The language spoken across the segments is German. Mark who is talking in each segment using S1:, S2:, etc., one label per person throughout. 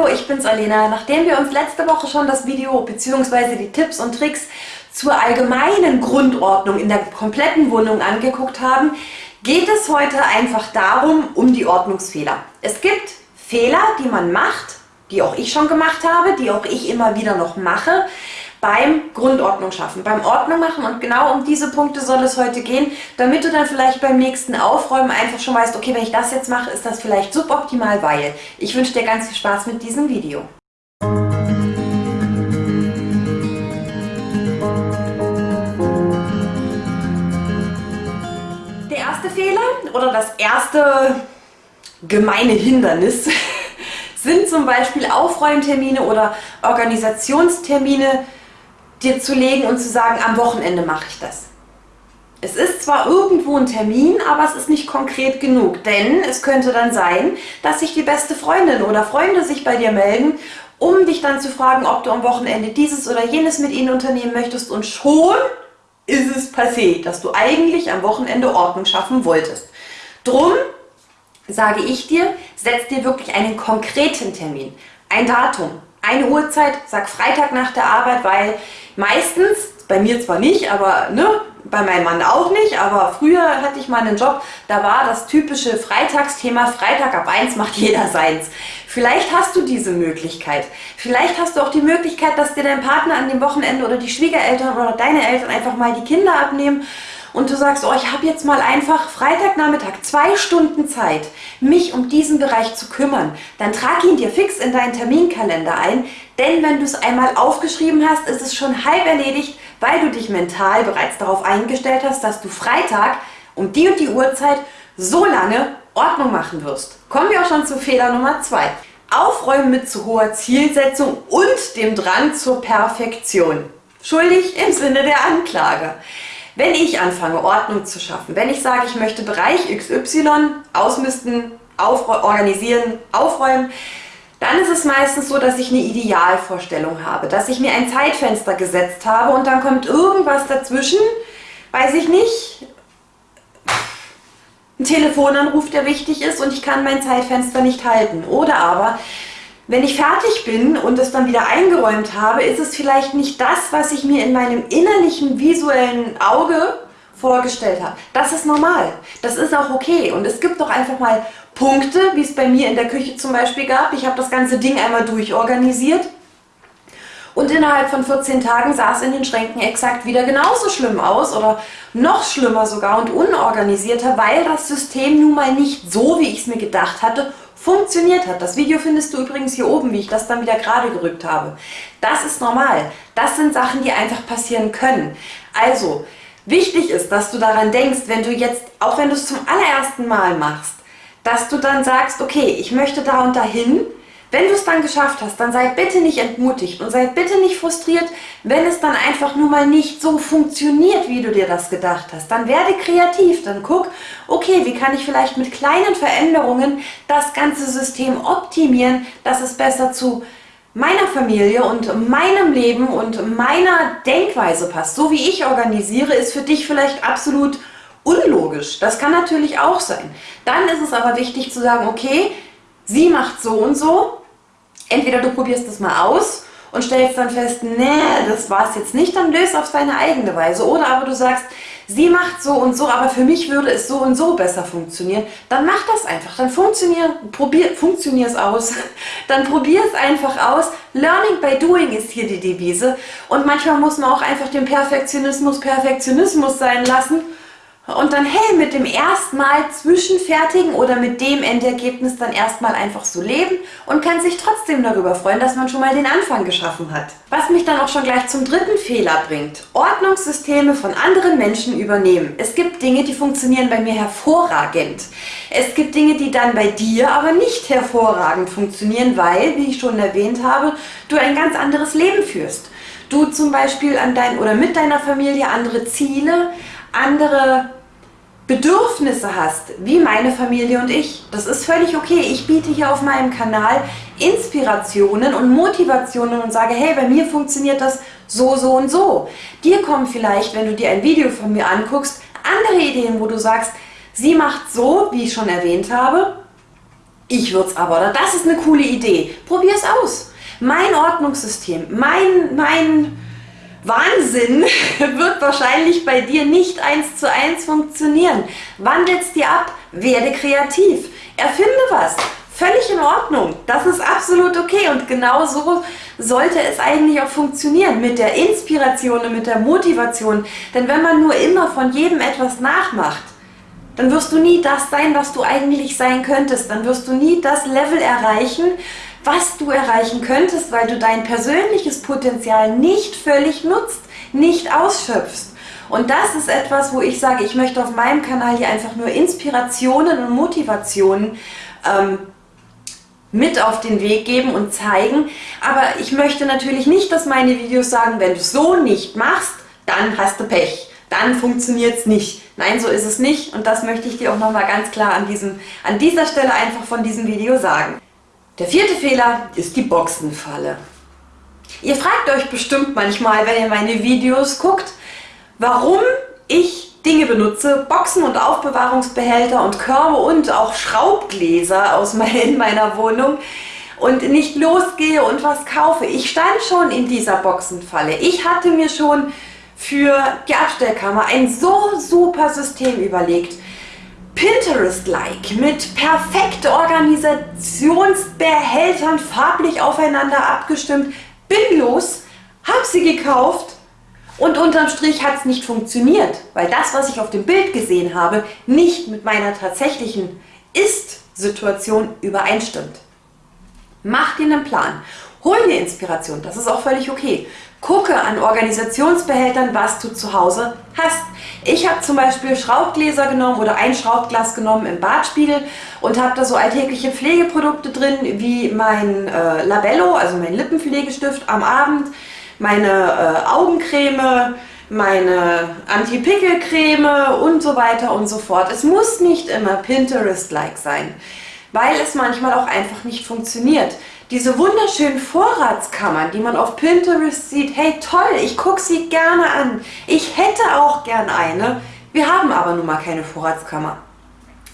S1: Hallo, ich bin's Alena. Nachdem wir uns letzte Woche schon das Video bzw. die Tipps und Tricks zur allgemeinen Grundordnung in der kompletten Wohnung angeguckt haben, geht es heute einfach darum, um die Ordnungsfehler. Es gibt Fehler, die man macht, die auch ich schon gemacht habe, die auch ich immer wieder noch mache, beim Grundordnung schaffen, beim Ordnung machen und genau um diese Punkte soll es heute gehen, damit du dann vielleicht beim nächsten Aufräumen einfach schon weißt, okay, wenn ich das jetzt mache, ist das vielleicht suboptimal, weil. Ich wünsche dir ganz viel Spaß mit diesem Video. Der erste Fehler oder das erste gemeine Hindernis sind zum Beispiel Aufräumtermine oder Organisationstermine, dir zu legen und zu sagen, am Wochenende mache ich das. Es ist zwar irgendwo ein Termin, aber es ist nicht konkret genug, denn es könnte dann sein, dass sich die beste Freundin oder Freunde sich bei dir melden, um dich dann zu fragen, ob du am Wochenende dieses oder jenes mit ihnen unternehmen möchtest und schon ist es passé, dass du eigentlich am Wochenende Ordnung schaffen wolltest. Drum sage ich dir, setz dir wirklich einen konkreten Termin, ein Datum, eine Uhrzeit, sag Freitag nach der Arbeit, weil meistens, bei mir zwar nicht, aber ne, bei meinem Mann auch nicht, aber früher hatte ich mal einen Job, da war das typische Freitagsthema, Freitag ab 1 macht jeder seins. Vielleicht hast du diese Möglichkeit. Vielleicht hast du auch die Möglichkeit, dass dir dein Partner an dem Wochenende oder die Schwiegereltern oder deine Eltern einfach mal die Kinder abnehmen und du sagst, oh, ich habe jetzt mal einfach Freitagnachmittag zwei Stunden Zeit, mich um diesen Bereich zu kümmern, dann trag ihn dir fix in deinen Terminkalender ein, denn wenn du es einmal aufgeschrieben hast, ist es schon halb erledigt, weil du dich mental bereits darauf eingestellt hast, dass du Freitag um die und die Uhrzeit so lange Ordnung machen wirst. Kommen wir auch schon zu Fehler Nummer zwei: Aufräumen mit zu hoher Zielsetzung und dem Drang zur Perfektion. Schuldig im Sinne der Anklage. Wenn ich anfange, Ordnung zu schaffen, wenn ich sage, ich möchte Bereich XY ausmisten, organisieren, aufräumen, dann ist es meistens so, dass ich eine Idealvorstellung habe, dass ich mir ein Zeitfenster gesetzt habe und dann kommt irgendwas dazwischen, weiß ich nicht, ein Telefonanruf, der wichtig ist und ich kann mein Zeitfenster nicht halten. Oder aber wenn ich fertig bin und es dann wieder eingeräumt habe, ist es vielleicht nicht das, was ich mir in meinem innerlichen visuellen Auge vorgestellt habe. Das ist normal. Das ist auch okay. Und es gibt doch einfach mal Punkte, wie es bei mir in der Küche zum Beispiel gab. Ich habe das ganze Ding einmal durchorganisiert. Und innerhalb von 14 Tagen sah es in den Schränken exakt wieder genauso schlimm aus oder noch schlimmer sogar und unorganisierter, weil das System nun mal nicht so, wie ich es mir gedacht hatte, funktioniert hat. Das Video findest du übrigens hier oben, wie ich das dann wieder gerade gerückt habe. Das ist normal. Das sind Sachen, die einfach passieren können. Also, wichtig ist, dass du daran denkst, wenn du jetzt, auch wenn du es zum allerersten Mal machst, dass du dann sagst, okay, ich möchte da und dahin, wenn du es dann geschafft hast, dann sei bitte nicht entmutigt und sei bitte nicht frustriert, wenn es dann einfach nur mal nicht so funktioniert, wie du dir das gedacht hast. Dann werde kreativ, dann guck, okay, wie kann ich vielleicht mit kleinen Veränderungen das ganze System optimieren, dass es besser zu meiner Familie und meinem Leben und meiner Denkweise passt. So wie ich organisiere, ist für dich vielleicht absolut unlogisch. Das kann natürlich auch sein. Dann ist es aber wichtig zu sagen, okay, sie macht so und so, entweder du probierst es mal aus und stellst dann fest, nee, das war es jetzt nicht, dann löst auf deine eigene Weise. Oder aber du sagst, sie macht so und so, aber für mich würde es so und so besser funktionieren. Dann mach das einfach, dann funktionier, probier, funktionier es aus. Dann probier es einfach aus. Learning by doing ist hier die Devise. Und manchmal muss man auch einfach den Perfektionismus Perfektionismus sein lassen und dann hey, mit dem erstmal Zwischenfertigen oder mit dem Endergebnis dann erstmal einfach so leben und kann sich trotzdem darüber freuen, dass man schon mal den Anfang geschaffen hat. Was mich dann auch schon gleich zum dritten Fehler bringt. Ordnungssysteme von anderen Menschen übernehmen. Es gibt Dinge, die funktionieren bei mir hervorragend. Es gibt Dinge, die dann bei dir aber nicht hervorragend funktionieren, weil, wie ich schon erwähnt habe, du ein ganz anderes Leben führst. Du zum Beispiel an dein oder mit deiner Familie andere Ziele, andere Bedürfnisse hast, wie meine Familie und ich. Das ist völlig okay. Ich biete hier auf meinem Kanal Inspirationen und Motivationen und sage, hey, bei mir funktioniert das so, so und so. Dir kommen vielleicht, wenn du dir ein Video von mir anguckst, andere Ideen, wo du sagst, sie macht so, wie ich schon erwähnt habe, ich würde es aber, oder das ist eine coole Idee. Probier es aus. Mein Ordnungssystem, mein, mein Wahnsinn wird wahrscheinlich bei dir nicht eins zu eins funktionieren. Wandelst dir ab, werde kreativ, erfinde was. Völlig in Ordnung. Das ist absolut okay und genau so sollte es eigentlich auch funktionieren mit der Inspiration und mit der Motivation. Denn wenn man nur immer von jedem etwas nachmacht, dann wirst du nie das sein, was du eigentlich sein könntest. Dann wirst du nie das Level erreichen, was du erreichen könntest, weil du dein persönliches Potenzial nicht völlig nutzt, nicht ausschöpfst. Und das ist etwas, wo ich sage, ich möchte auf meinem Kanal hier einfach nur Inspirationen und Motivationen ähm, mit auf den Weg geben und zeigen. Aber ich möchte natürlich nicht, dass meine Videos sagen, wenn du so nicht machst, dann hast du Pech. Dann funktioniert es nicht. Nein, so ist es nicht und das möchte ich dir auch nochmal ganz klar an, diesem, an dieser Stelle einfach von diesem Video sagen. Der vierte Fehler ist die Boxenfalle. Ihr fragt euch bestimmt manchmal, wenn ihr meine Videos guckt, warum ich Dinge benutze, Boxen und Aufbewahrungsbehälter und Körbe und auch Schraubgläser aus in meiner Wohnung und nicht losgehe und was kaufe. Ich stand schon in dieser Boxenfalle. Ich hatte mir schon für die Abstellkammer ein so super System überlegt. Pinterest-like mit perfekt Organisationsbehältern farblich aufeinander abgestimmt. Bin los, hab sie gekauft und unterm Strich hat es nicht funktioniert, weil das, was ich auf dem Bild gesehen habe, nicht mit meiner tatsächlichen Ist-Situation übereinstimmt. Mach dir einen Plan, hol dir Inspiration, das ist auch völlig okay. Gucke an Organisationsbehältern, was du zu Hause hast. Ich habe zum Beispiel Schraubgläser genommen oder ein Schraubglas genommen im Badspiegel und habe da so alltägliche Pflegeprodukte drin, wie mein äh, Labello, also mein Lippenpflegestift am Abend, meine äh, Augencreme, meine Anti-Pickel-Creme und so weiter und so fort. Es muss nicht immer Pinterest-like sein, weil es manchmal auch einfach nicht funktioniert diese wunderschönen Vorratskammern, die man auf Pinterest sieht, hey toll, ich gucke sie gerne an. Ich hätte auch gern eine. Wir haben aber nun mal keine Vorratskammer.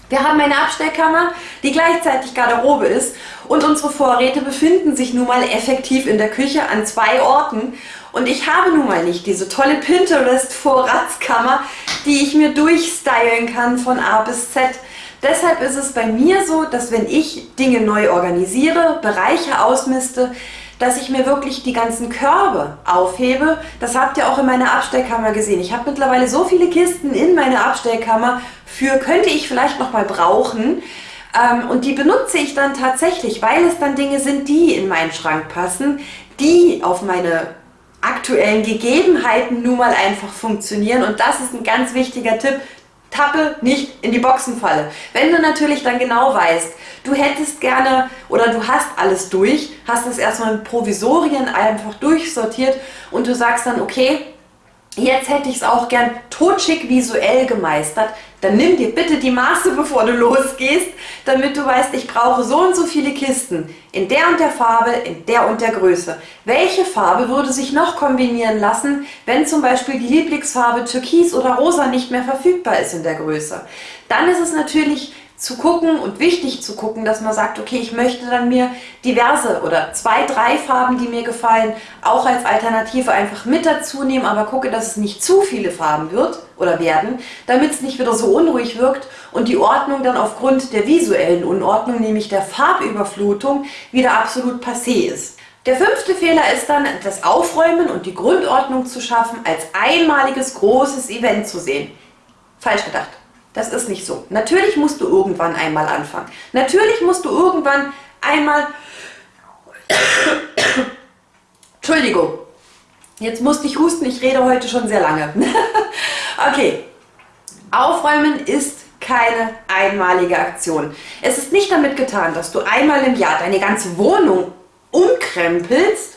S1: Wir haben eine Abstellkammer, die gleichzeitig Garderobe ist und unsere Vorräte befinden sich nun mal effektiv in der Küche an zwei Orten und ich habe nun mal nicht diese tolle Pinterest Vorratskammer, die ich mir durchstylen kann von A bis Z. Deshalb ist es bei mir so, dass wenn ich Dinge neu organisiere, Bereiche ausmiste, dass ich mir wirklich die ganzen Körbe aufhebe. Das habt ihr auch in meiner Abstellkammer gesehen. Ich habe mittlerweile so viele Kisten in meiner Abstellkammer, für könnte ich vielleicht noch mal brauchen. Ähm, und die benutze ich dann tatsächlich, weil es dann Dinge sind, die in meinen Schrank passen, die auf meine aktuellen Gegebenheiten nun mal einfach funktionieren. Und das ist ein ganz wichtiger Tipp, tappe nicht in die Boxenfalle. Wenn du natürlich dann genau weißt, du hättest gerne oder du hast alles durch, hast es erstmal mit Provisorien einfach durchsortiert und du sagst dann, okay, jetzt hätte ich es auch gern totschick visuell gemeistert, dann nimm dir bitte die Maße, bevor du losgehst, damit du weißt, ich brauche so und so viele Kisten in der und der Farbe, in der und der Größe. Welche Farbe würde sich noch kombinieren lassen, wenn zum Beispiel die Lieblingsfarbe Türkis oder Rosa nicht mehr verfügbar ist in der Größe? Dann ist es natürlich zu gucken und wichtig zu gucken, dass man sagt, okay, ich möchte dann mir diverse oder zwei, drei Farben, die mir gefallen, auch als Alternative einfach mit dazu nehmen, aber gucke, dass es nicht zu viele Farben wird oder werden, damit es nicht wieder so unruhig wirkt und die Ordnung dann aufgrund der visuellen Unordnung, nämlich der Farbüberflutung, wieder absolut passé ist. Der fünfte Fehler ist dann, das Aufräumen und die Grundordnung zu schaffen, als einmaliges großes Event zu sehen. Falsch gedacht. Das ist nicht so. Natürlich musst du irgendwann einmal anfangen. Natürlich musst du irgendwann einmal... Entschuldigung. Jetzt musste ich husten, ich rede heute schon sehr lange. okay. Aufräumen ist keine einmalige Aktion. Es ist nicht damit getan, dass du einmal im Jahr deine ganze Wohnung umkrempelst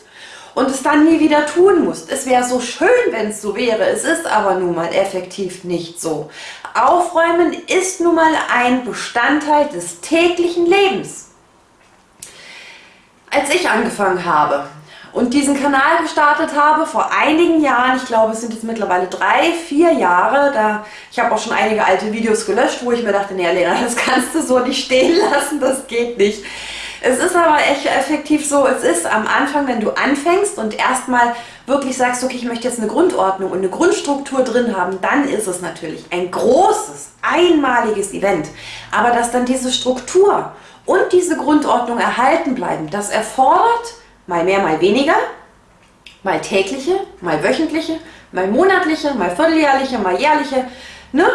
S1: und es dann nie wieder tun musst. Es wäre so schön, wenn es so wäre. Es ist aber nun mal effektiv nicht so. Aufräumen ist nun mal ein Bestandteil des täglichen Lebens. Als ich angefangen habe und diesen Kanal gestartet habe vor einigen Jahren, ich glaube es sind jetzt mittlerweile drei, vier Jahre, da ich habe auch schon einige alte Videos gelöscht, wo ich mir dachte, nee Lena, das kannst du so nicht stehen lassen, das geht nicht. Es ist aber echt effektiv so, es ist am Anfang, wenn du anfängst und erstmal wirklich sagst, okay, ich möchte jetzt eine Grundordnung und eine Grundstruktur drin haben, dann ist es natürlich ein großes, einmaliges Event. Aber dass dann diese Struktur und diese Grundordnung erhalten bleiben, das erfordert mal mehr, mal weniger, mal tägliche, mal wöchentliche, mal monatliche, mal vierteljährliche, mal jährliche, ne?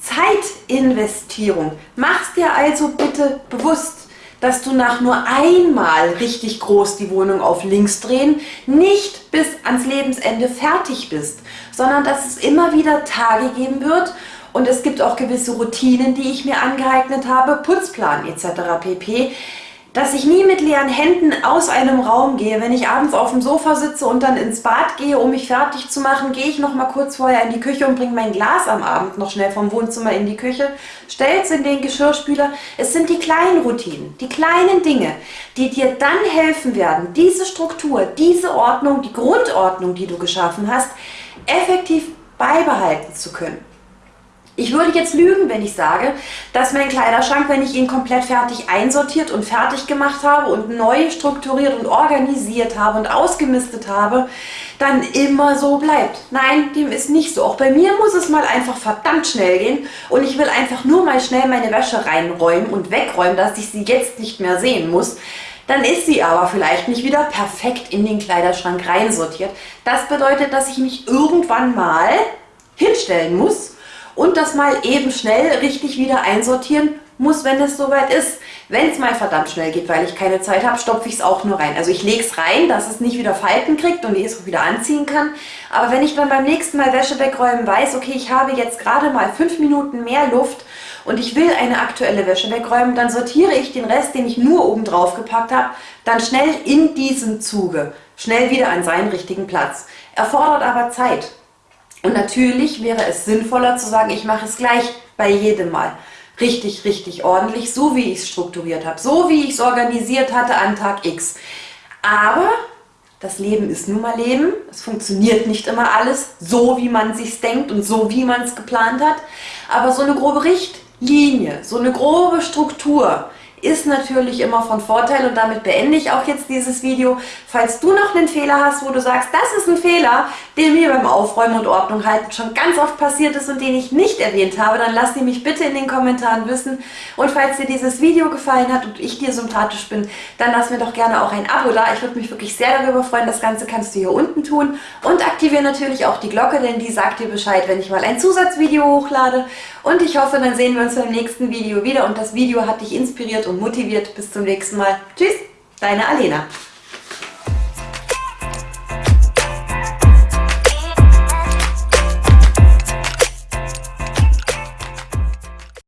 S1: Zeitinvestierung. Mach's dir also bitte bewusst, dass du nach nur einmal richtig groß die Wohnung auf links drehen nicht bis ans Lebensende fertig bist, sondern dass es immer wieder Tage geben wird und es gibt auch gewisse Routinen, die ich mir angeeignet habe, Putzplan etc. pp dass ich nie mit leeren Händen aus einem Raum gehe. Wenn ich abends auf dem Sofa sitze und dann ins Bad gehe, um mich fertig zu machen, gehe ich noch mal kurz vorher in die Küche und bringe mein Glas am Abend noch schnell vom Wohnzimmer in die Küche, stelle es in den Geschirrspüler. Es sind die kleinen Routinen, die kleinen Dinge, die dir dann helfen werden, diese Struktur, diese Ordnung, die Grundordnung, die du geschaffen hast, effektiv beibehalten zu können. Ich würde jetzt lügen, wenn ich sage, dass mein Kleiderschrank, wenn ich ihn komplett fertig einsortiert und fertig gemacht habe und neu strukturiert und organisiert habe und ausgemistet habe, dann immer so bleibt. Nein, dem ist nicht so. Auch bei mir muss es mal einfach verdammt schnell gehen und ich will einfach nur mal schnell meine Wäsche reinräumen und wegräumen, dass ich sie jetzt nicht mehr sehen muss. Dann ist sie aber vielleicht nicht wieder perfekt in den Kleiderschrank reinsortiert. Das bedeutet, dass ich mich irgendwann mal hinstellen muss und das mal eben schnell richtig wieder einsortieren muss, wenn es soweit ist. Wenn es mal verdammt schnell geht, weil ich keine Zeit habe, stopfe ich es auch nur rein. Also ich lege es rein, dass es nicht wieder Falten kriegt und ich es wieder anziehen kann. Aber wenn ich dann beim nächsten Mal Wäsche wegräumen weiß, okay, ich habe jetzt gerade mal fünf Minuten mehr Luft und ich will eine aktuelle Wäsche wegräumen, dann sortiere ich den Rest, den ich nur oben drauf gepackt habe, dann schnell in diesem Zuge, schnell wieder an seinen richtigen Platz. Erfordert aber Zeit. Und natürlich wäre es sinnvoller zu sagen, ich mache es gleich bei jedem Mal. Richtig, richtig ordentlich, so wie ich es strukturiert habe, so wie ich es organisiert hatte an Tag X. Aber das Leben ist nun mal Leben. Es funktioniert nicht immer alles so, wie man sich denkt und so, wie man es geplant hat. Aber so eine grobe Richtlinie, so eine grobe Struktur, ist natürlich immer von Vorteil und damit beende ich auch jetzt dieses Video. Falls du noch einen Fehler hast, wo du sagst, das ist ein Fehler, der mir beim Aufräumen und Ordnung halten schon ganz oft passiert ist und den ich nicht erwähnt habe, dann lass die mich bitte in den Kommentaren wissen. Und falls dir dieses Video gefallen hat und ich dir sympathisch bin, dann lass mir doch gerne auch ein Abo da. Ich würde mich wirklich sehr darüber freuen. Das Ganze kannst du hier unten tun. Und aktiviere natürlich auch die Glocke, denn die sagt dir Bescheid, wenn ich mal ein Zusatzvideo hochlade. Und ich hoffe, dann sehen wir uns beim nächsten Video wieder und das Video hat dich inspiriert und motiviert. Bis zum nächsten Mal. Tschüss, deine Alena.